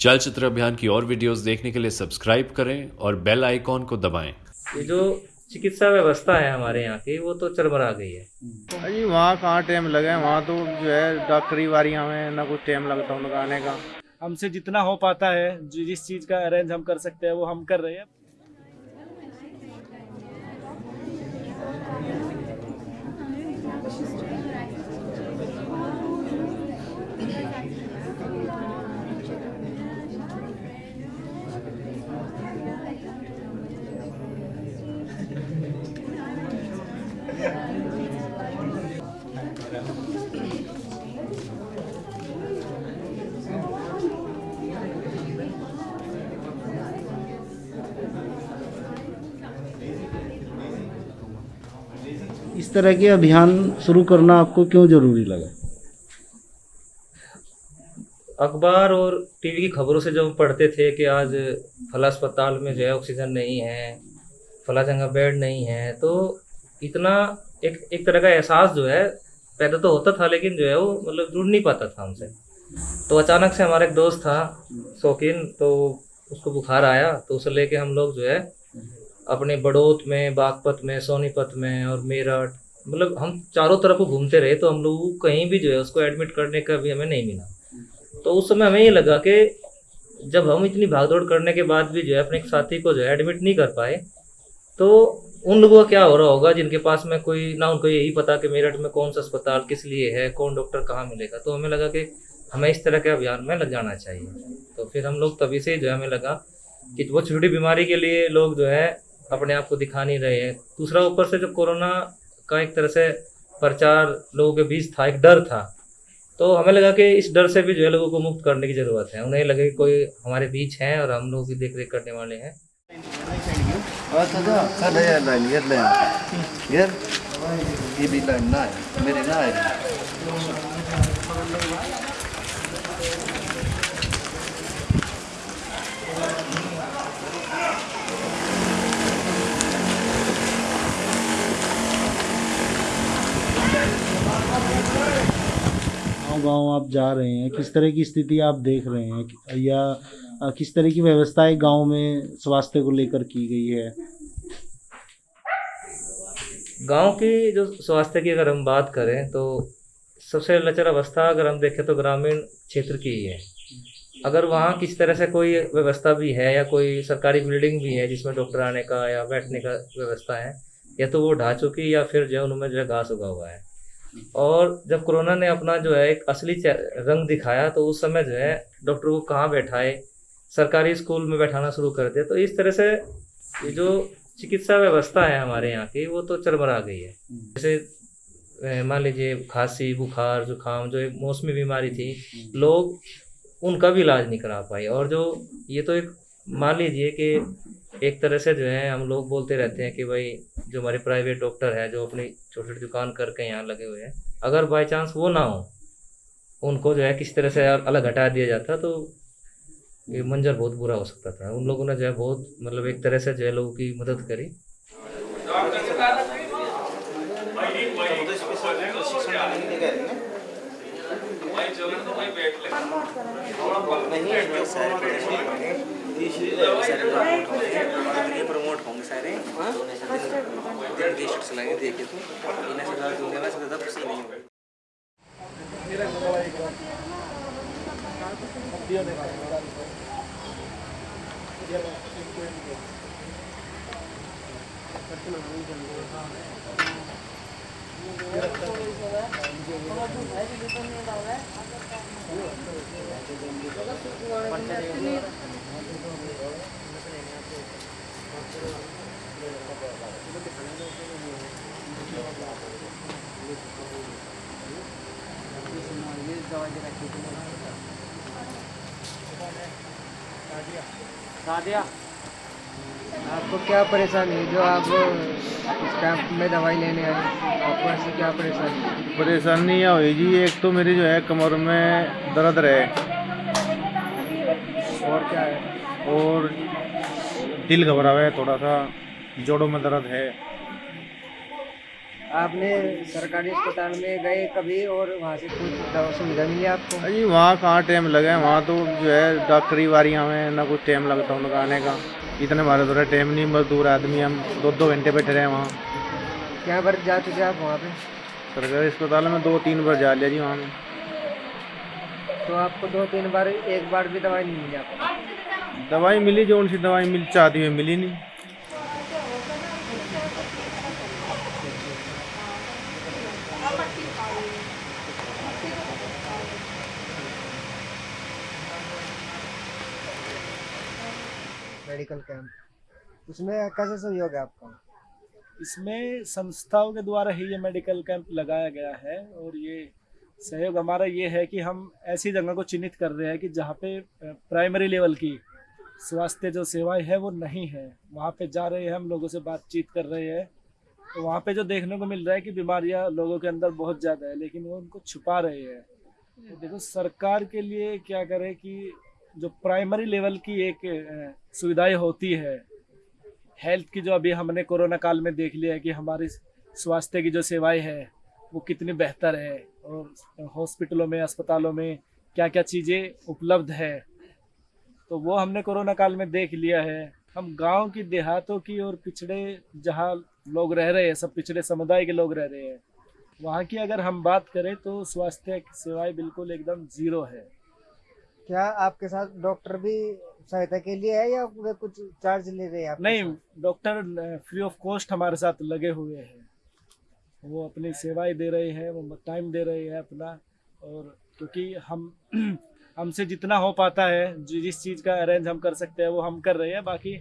चलचित्र अभियान की और वीडियोस देखने के लिए सब्सक्राइब करें और बेल आइकॉन को दबाएँ। ये जो चिकित्सा व्यवस्था है हमारे यहाँ की वो तो चरमरा गई है। अजी वहाँ कहाँ टाइम लगे वहाँ तो जो है डॉक्टरी वारियाँ में ना कुछ टाइम लगता हूँ आने का। हमसे जितना हो पाता है जिस चीज़ का अरेंज हम कर सकते हैं वो हम कर रहे हैं। इस तरह के अभियान शुरू करना आपको क्यों ज़रूरी लगा? अखबार और टीवी की खबरों से जब पढ़ते थे कि आज फला अस्पताल में जो है ऑक्सीजन नहीं है, फला जगह बेड नहीं है तो इतना एक एक तरह का एहसास जो है पैदा तो होता था लेकिन जो है वो मतलब जुड़ नहीं पाता था हमसे। तो अचानक से हमारा एक दोस्त था शौकीन तो उसको बुखार आया तो उसे लेके हम लोग जो है अपने बड़ौत में, बागपत में, सोनीपत में और मेरठ मतलब हम चारों तरफ़ घूमते रहे तो हम लोग कहीं भी जो है उसको एडमिट करने का भी हमें नहीं मिला। तो उस समय हमें ये लगा कि जब हम इतनी भागदौड़ करने के बाद भी जो है अपने साथी को जो है एडमिट नहीं कर पाए तो उन लोगों का क्या हो रहा होगा जिनके पास में कोई ना उनको यही पता कि मेरठ में कौन सा अस्पताल किस लिए है, कौन डॉक्टर कहाँ मिलेगा। तो हमें लगा कि हमें इस तरह के अभियान में लग जाना चाहिए। तो फिर हम लोग तभी से जो है हमें लगा कि वो छोटी बीमारी के लिए लोग जो है अपने आप को दिखा नहीं रहे हैं। दूसरा, ऊपर से जो कोरोना का एक तरह से प्रचार लोगों के बीच था, एक डर था तो हमें लगा कि इस डर से भी जो है लोगों को मुक्त करने की ज़रूरत है। उन्हें लगे कोई हमारे बीच है और हम लोग भी देख रेख करने वाले हैं। गाँव आप जा रहे हैं, किस तरह की स्थिति आप देख रहे हैं या किस तरह की व्यवस्थाएँ गाँव में स्वास्थ्य को लेकर की गई है? गाँव की जो स्वास्थ्य की अगर हम बात करें तो सबसे लचर अवस्था अगर हम देखें तो ग्रामीण क्षेत्र की ही है। अगर वहाँ किस तरह से कोई व्यवस्था भी है, या कोई सरकारी बिल्डिंग भी है, जिसमें डॉक्टर आने का या बैठने का व्यवस्था है, या तो वो ढा चुकी या फिर जो उनमें जो है घास उगा हुआ है और जब कोरोना ने अपना जो है एक असली रंग दिखाया तो उस समय जो है डॉक्टर को कहाँ बैठाए? सरकारी स्कूल में बैठाना शुरू कर दिया। तो इस तरह से ये जो चिकित्सा व्यवस्था है हमारे यहाँ की वो तो चरमरा गई है। जैसे मान लीजिए खांसी बुखार जुकाम जो एक मौसमी बीमारी थी लोग उनका भी इलाज नहीं करा पाए। और जो ये तो एक मान लीजिए कि एक तरह से जो है हम लोग बोलते रहते हैं कि भाई जो हमारे प्राइवेट डॉक्टर है जो अपनी छोटी छोटी दुकान करके यहाँ लगे हुए हैं अगर बाई चांस वो ना हो उनको जो है किस तरह से अलग हटा दिया जाता तो ये मंजर बहुत बुरा हो सकता था। उन लोगों ने जो है बहुत मतलब एक तरह से जो है लोगों की मदद करी। प्रमोट होंगे सारे। डेढ़ टी शर्ट चलाएँगे देखे तो इन्हें से ज़्यादा दूँगे ना से ज़्यादा खुशी नहीं होगी। आपको क्या परेशानी है? जो आप में दवाई लेने आए। आपको ऐसी क्या परेशानी? परेशानी यह हुई जी एक तो मेरी जो है कमर में दर्द रहे। और क्या है? और दिल घबरावे थोड़ा सा जोड़ों में दर्द है। आपने सरकारी अस्पताल में गए कभी और वहाँ से कुछ दवा सुविधा मिली आपको? अजी वहाँ कहाँ टाइम लगे वहाँ तो जो है डॉक्टरी वारियाँ में ना कुछ टाइम लगता उनका आने का। इतने हमारे थोड़ा टाइम नहीं मजदूर आदमी हम दो दो घंटे बैठे रहे वहाँ। क्या बार जा चुके आप वहाँ पे? सरकारी अस्पताल में दो तीन बार जा लिया जी वहाँ में। तो आपको दो तीन बार एक बार भी दवाई नहीं मिली आपको? दवाई मिली जो उनसी दवाई मिल चाहती हुई मिली नहीं। Medical camp. उसमें कैसे सहयोग है आपका? इसमें संस्थाओं के द्वारा ही ये मेडिकल कैंप लगाया गया है और ये सहयोग हमारा ये है कि हम ऐसी जगह को चिन्हित कर रहे हैं कि जहाँ पे प्राइमरी लेवल की स्वास्थ्य जो सेवाएँ है वो नहीं है। वहाँ पे जा रहे हैं हम, लोगों से बातचीत कर रहे हैं। तो वहाँ पे जो देखने को मिल रहा है कि बीमारियाँ लोगों के अंदर बहुत ज़्यादा है, लेकिन वो उनको छुपा रहे हैं। तो देखो, सरकार के लिए क्या करे कि जो प्राइमरी लेवल की एक सुविधाएँ होती है हेल्थ की जो अभी हमने कोरोना काल में देख लिया है कि हमारी स्वास्थ्य की जो सेवाएँ है, वो कितनी बेहतर है और हॉस्पिटलों में, अस्पतालों में क्या क्या चीज़ें उपलब्ध है। तो वो हमने कोरोना काल में देख लिया है। हम गाँव की देहातों की और पिछड़े जहाँ लोग रह रहे हैं, सब पिछड़े समुदाय के लोग रह रहे हैं, वहाँ की अगर हम बात करें तो स्वास्थ्य सेवाएँ बिल्कुल एकदम ज़ीरो है। क्या आपके साथ डॉक्टर भी सहायता के लिए है या वे कुछ चार्ज ले रहे हैं नहीं डॉक्टर फ्री ऑफ़ कॉस्ट हमारे साथ लगे हुए हैं। वो अपनी सेवाएँ दे रहे हैं वो टाइम दे रहे हैं अपना और क्योंकि हम हमसे जितना हो पाता है जिस चीज़ का अरेंज हम कर सकते हैं वो हम कर रहे हैं। बाकी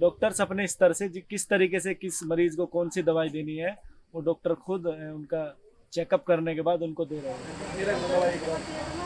डॉक्टर्स अपने स्तर से किस तरीके से किस मरीज़ को कौन सी दवाई देनी है वो डॉक्टर खुद उनका चेकअप करने के बाद उनको दे रहे हैं।